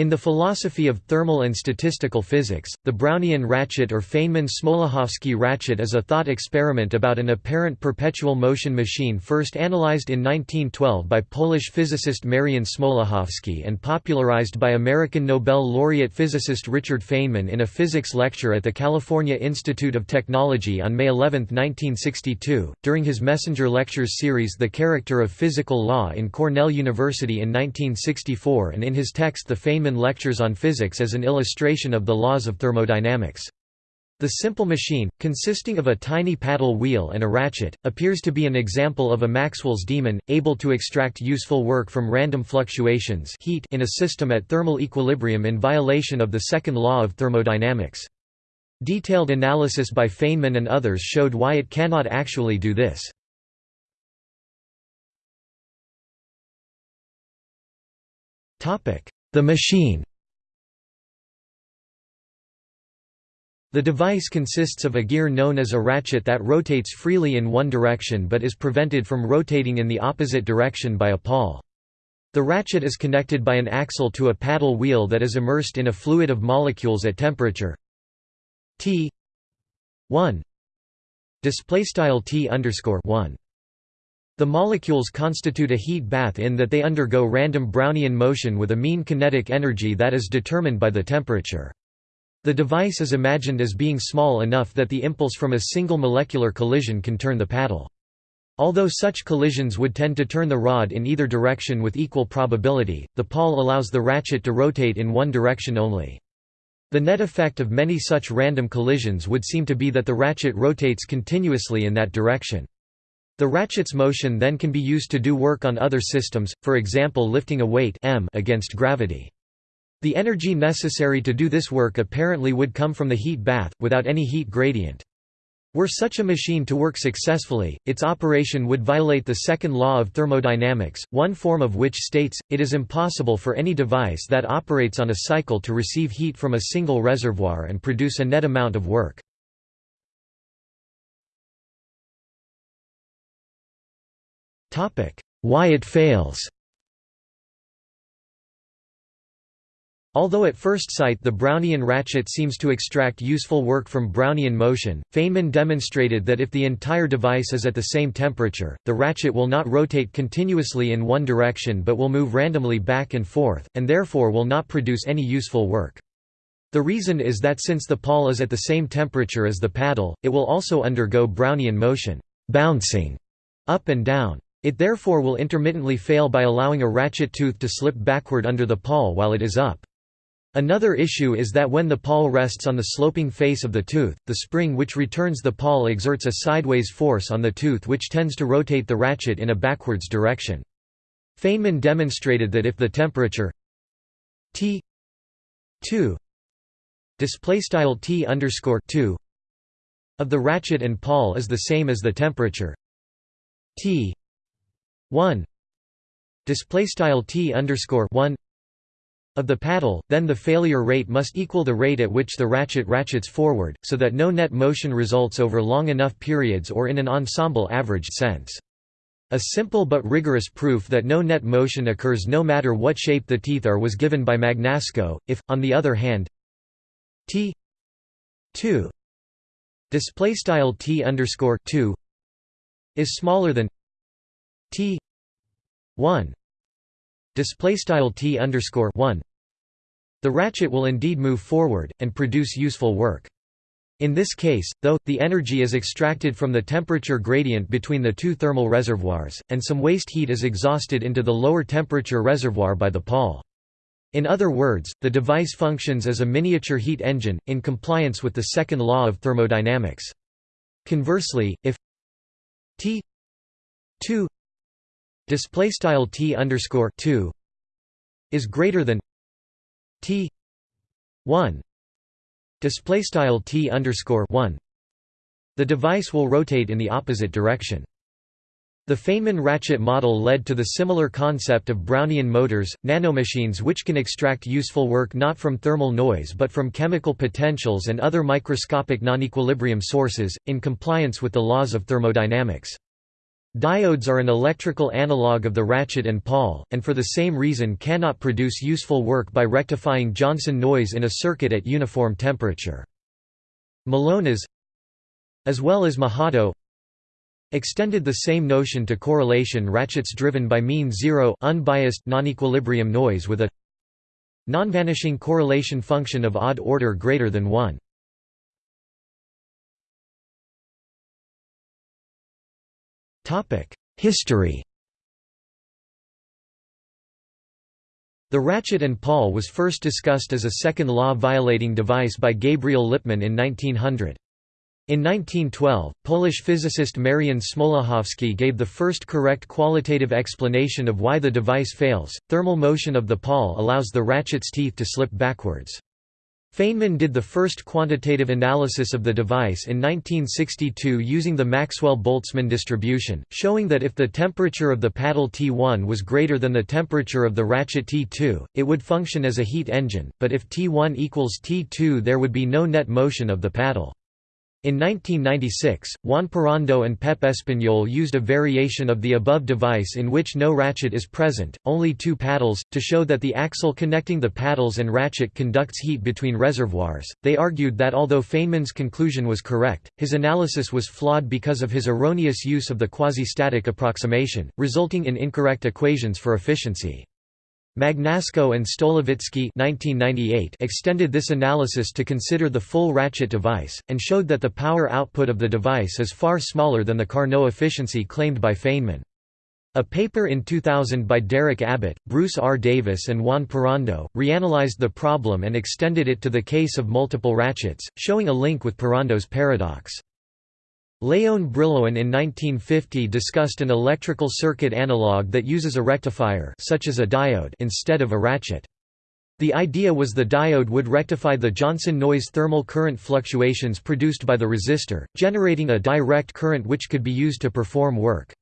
In the philosophy of thermal and statistical physics, the Brownian ratchet or Feynman-Smoluchowski ratchet is a thought experiment about an apparent perpetual motion machine first analyzed in 1912 by Polish physicist Marian Smoluchowski and popularized by American Nobel laureate physicist Richard Feynman in a physics lecture at the California Institute of Technology on May 11, 1962, during his Messenger Lectures series The Character of Physical Law in Cornell University in 1964 and in his text The Feynman lectures on physics as an illustration of the laws of thermodynamics. The simple machine, consisting of a tiny paddle wheel and a ratchet, appears to be an example of a Maxwell's demon, able to extract useful work from random fluctuations heat in a system at thermal equilibrium in violation of the second law of thermodynamics. Detailed analysis by Feynman and others showed why it cannot actually do this. The machine. The device consists of a gear known as a ratchet that rotates freely in one direction but is prevented from rotating in the opposite direction by a pawl. The ratchet is connected by an axle to a paddle wheel that is immersed in a fluid of molecules at temperature. T 1 display style T underscore 1 the molecules constitute a heat bath in that they undergo random Brownian motion with a mean kinetic energy that is determined by the temperature. The device is imagined as being small enough that the impulse from a single molecular collision can turn the paddle. Although such collisions would tend to turn the rod in either direction with equal probability, the pawl allows the ratchet to rotate in one direction only. The net effect of many such random collisions would seem to be that the ratchet rotates continuously in that direction. The ratchet's motion then can be used to do work on other systems, for example lifting a weight m against gravity. The energy necessary to do this work apparently would come from the heat bath, without any heat gradient. Were such a machine to work successfully, its operation would violate the second law of thermodynamics, one form of which states, it is impossible for any device that operates on a cycle to receive heat from a single reservoir and produce a net amount of work. Why it fails Although at first sight the Brownian ratchet seems to extract useful work from Brownian motion, Feynman demonstrated that if the entire device is at the same temperature, the ratchet will not rotate continuously in one direction but will move randomly back and forth, and therefore will not produce any useful work. The reason is that since the pawl is at the same temperature as the paddle, it will also undergo Brownian motion bouncing up and down. It therefore will intermittently fail by allowing a ratchet tooth to slip backward under the pawl while it is up. Another issue is that when the pawl rests on the sloping face of the tooth, the spring which returns the pawl exerts a sideways force on the tooth which tends to rotate the ratchet in a backwards direction. Feynman demonstrated that if the temperature T 2 display style T underscore 2 of the ratchet and pawl is the same as the temperature T 1 display style t underscore 1 of the paddle, then the failure rate must equal the rate at which the ratchet ratchets forward, so that no net motion results over long enough periods or in an ensemble averaged sense. A simple but rigorous proof that no net motion occurs no matter what shape the teeth are was given by Magnasco. If, on the other hand, t 2 display style t underscore 2 is smaller than 1 display style t underscore 1 the ratchet will indeed move forward and produce useful work. In this case though the energy is extracted from the temperature gradient between the two thermal reservoirs and some waste heat is exhausted into the lower temperature reservoir by the pawl in other words the device functions as a miniature heat engine in compliance with the second law of thermodynamics. Conversely if t 2 display style t underscore 2 is greater than t 1 display style t underscore 1 the device will rotate in the opposite direction. The Feynman ratchet model led to the similar concept of Brownian motors, nanomachines which can extract useful work not from thermal noise but from chemical potentials and other microscopic non-equilibrium sources, in compliance with the laws of thermodynamics. Diodes are an electrical analog of the ratchet and pawl, and for the same reason cannot produce useful work by rectifying Johnson noise in a circuit at uniform temperature. Millonas as well as Mahato extended the same notion to correlation ratchets driven by mean zero unbiased non-equilibrium noise with a non-vanishing correlation function of odd order greater than 1. History The ratchet and pawl was first discussed as a second law violating device by Gabriel Lippmann in 1900. In 1912, Polish physicist Marian Smoluchowski gave the first correct qualitative explanation of why the device fails. Thermal motion of the pawl allows the ratchet's teeth to slip backwards. Feynman did the first quantitative analysis of the device in 1962 using the Maxwell-Boltzmann distribution, showing that if the temperature of the paddle T1 was greater than the temperature of the ratchet T2, it would function as a heat engine, but if T1 equals T2 there would be no net motion of the paddle. In 1996, Juan Parrondo and Pep Español used a variation of the above device in which no ratchet is present, only two paddles, to show that the axle connecting the paddles and ratchet conducts heat between reservoirs. They argued that although Feynman's conclusion was correct, his analysis was flawed because of his erroneous use of the quasi-static approximation, resulting in incorrect equations for efficiency. Magnasco and Stolovitzky extended this analysis to consider the full ratchet device, and showed that the power output of the device is far smaller than the Carnot efficiency claimed by Feynman. A paper in 2000 by Derek Abbott, Bruce R. Davis and Juan Parrondo, reanalyzed the problem and extended it to the case of multiple ratchets, showing a link with Parrondo's paradox. Léon Brillouin in 1950 discussed an electrical circuit analog that uses a rectifier such as a diode instead of a ratchet. The idea was the diode would rectify the Johnson noise thermal current fluctuations produced by the resistor, generating a direct current which could be used to perform work.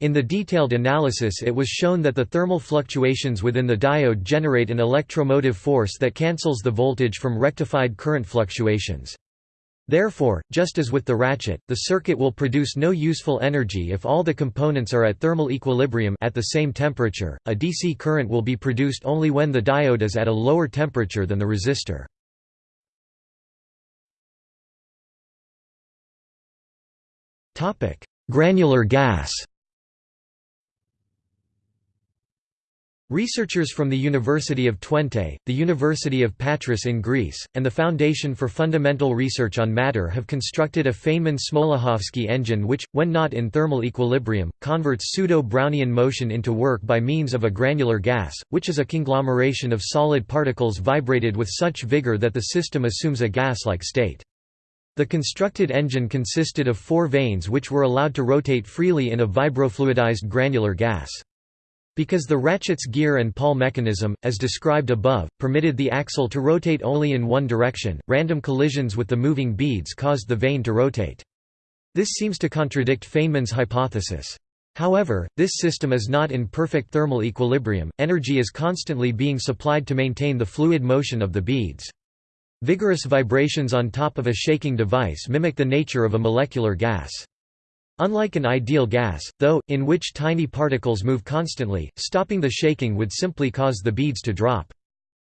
In the detailed analysis it was shown that the thermal fluctuations within the diode generate an electromotive force that cancels the voltage from rectified current fluctuations. Therefore, just as with the ratchet, the circuit will produce no useful energy if all the components are at thermal equilibrium at the same temperature. A DC current will be produced only when the diode is at a lower temperature than the resistor. Topic: Granular gas. Researchers from the University of Twente, the University of Patras in Greece, and the Foundation for Fundamental Research on Matter have constructed a Feynman-Smoluchowski engine which, when not in thermal equilibrium, converts pseudo-Brownian motion into work by means of a granular gas, which is a conglomeration of solid particles vibrated with such vigor that the system assumes a gas-like state. The constructed engine consisted of four vanes which were allowed to rotate freely in a vibrofluidized granular gas. Because the ratchet's gear and pawl mechanism, as described above, permitted the axle to rotate only in one direction, random collisions with the moving beads caused the vane to rotate. This seems to contradict Feynman's hypothesis. However, this system is not in perfect thermal equilibrium, energy is constantly being supplied to maintain the fluid motion of the beads. Vigorous vibrations on top of a shaking device mimic the nature of a molecular gas. Unlike an ideal gas, though, in which tiny particles move constantly, stopping the shaking would simply cause the beads to drop.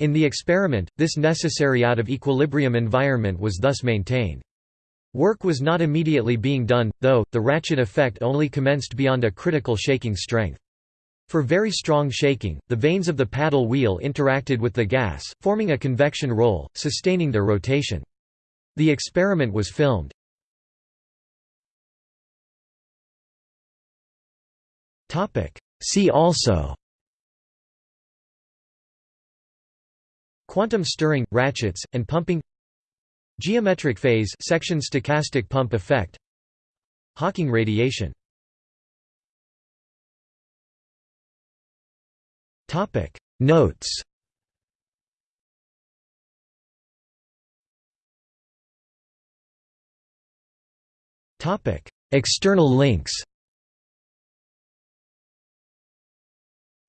In the experiment, this necessary out-of-equilibrium environment was thus maintained. Work was not immediately being done, though, the ratchet effect only commenced beyond a critical shaking strength. For very strong shaking, the vanes of the paddle wheel interacted with the gas, forming a convection roll, sustaining their rotation. The experiment was filmed. Topic. See also. Quantum stirring, ratchets, and pumping. Geometric phase section stochastic pump effect. Hawking radiation. Topic. Notes. Topic. External links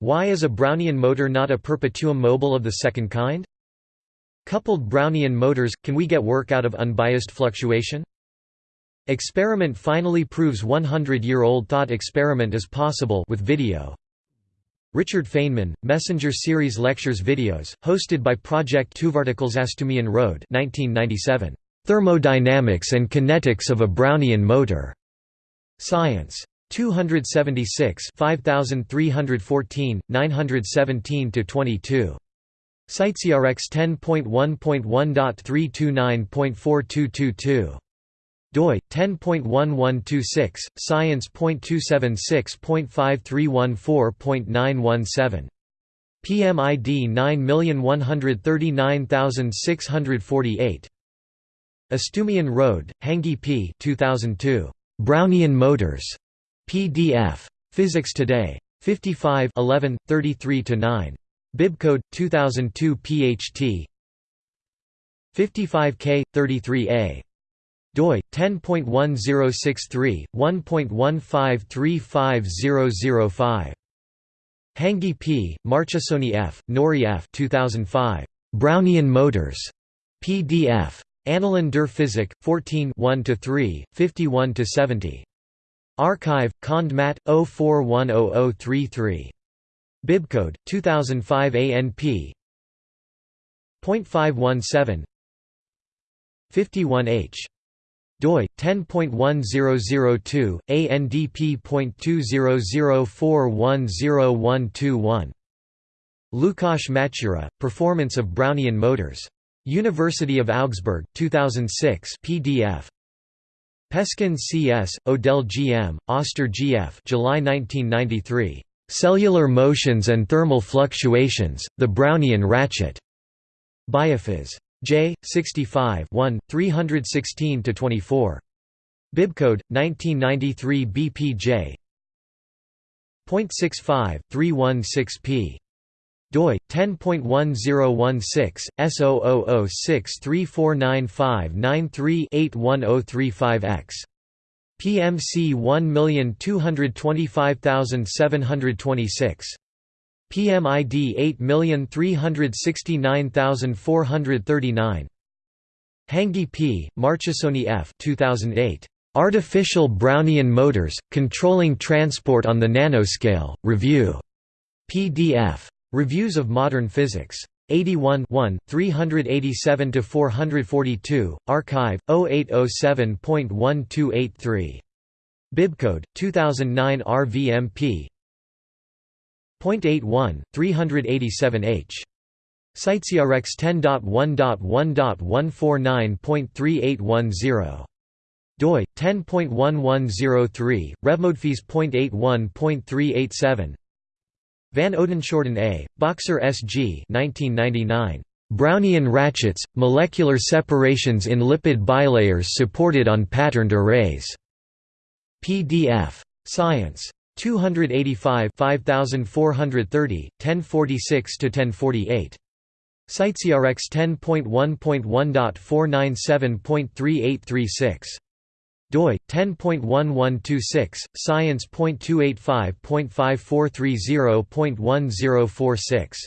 Why is a Brownian motor not a perpetuum mobile of the second kind? Coupled Brownian motors – can we get work out of unbiased fluctuation? Experiment finally proves 100-year-old thought experiment is possible with video. Richard Feynman, Messenger Series Lectures videos, hosted by Project Tuvartikalsastumian Road 1997. Thermodynamics and Kinetics of a Brownian Motor. Science. 276 5314, 917–22. CiteSeerX 10.1.1.329.4222 doi 10.1126 science.276.5314.917 PMID 9139648 Astumian Road, Hänggi P 2002 Brownian Motors PDF Physics Today. 55 11 33 9 Bibcode 2002 PHT 55K 33A doi 10.1063 1.1535005 Hänggi P, Marchesoni F, Nori F 2005 Brownian Motors. PDF Annalen der Physik 14 1-3 51-70 Archive Cond Mat 04100033 Bibcode 2005 ANP .517 51H doi 10.1002 ANDP.2004101121 Lukáš Mačura Performance of Brownian Motors. University of Augsburg 2006 PDF Peskin C.S., Odell G.M., Oster G.F. July 1993. Cellular Motions and Thermal Fluctuations, The Brownian Ratchet. Biophys. J. 65 1, 316–24. Bibcode, 1993 BPJ. .65, 316p. Doi 10.1016 S000634959381035X PMC 1225726 PMID 8369439 Hänggi P, Marchesoni F 2008. Artificial Brownian Motors, Controlling Transport on the Nanoscale, Review. PDF. Reviews of Modern Physics. 81 387–442, Archive, 0807.1283. Bibcode, 2009 RVMP .81, 387H. CiteSeerX 10.1.1.149.3810. doi 10.1103 RevModPhys.81.387 Van Oudenshoorn A, Boxer S.G. 1999. Brownian ratchets, molecular separations in lipid bilayers supported on patterned arrays. PDF. Science. 285 5430, 1046–1048. CiteSeerX 10.1.1.497.3836 doi 10.1126 science.285.5430.1046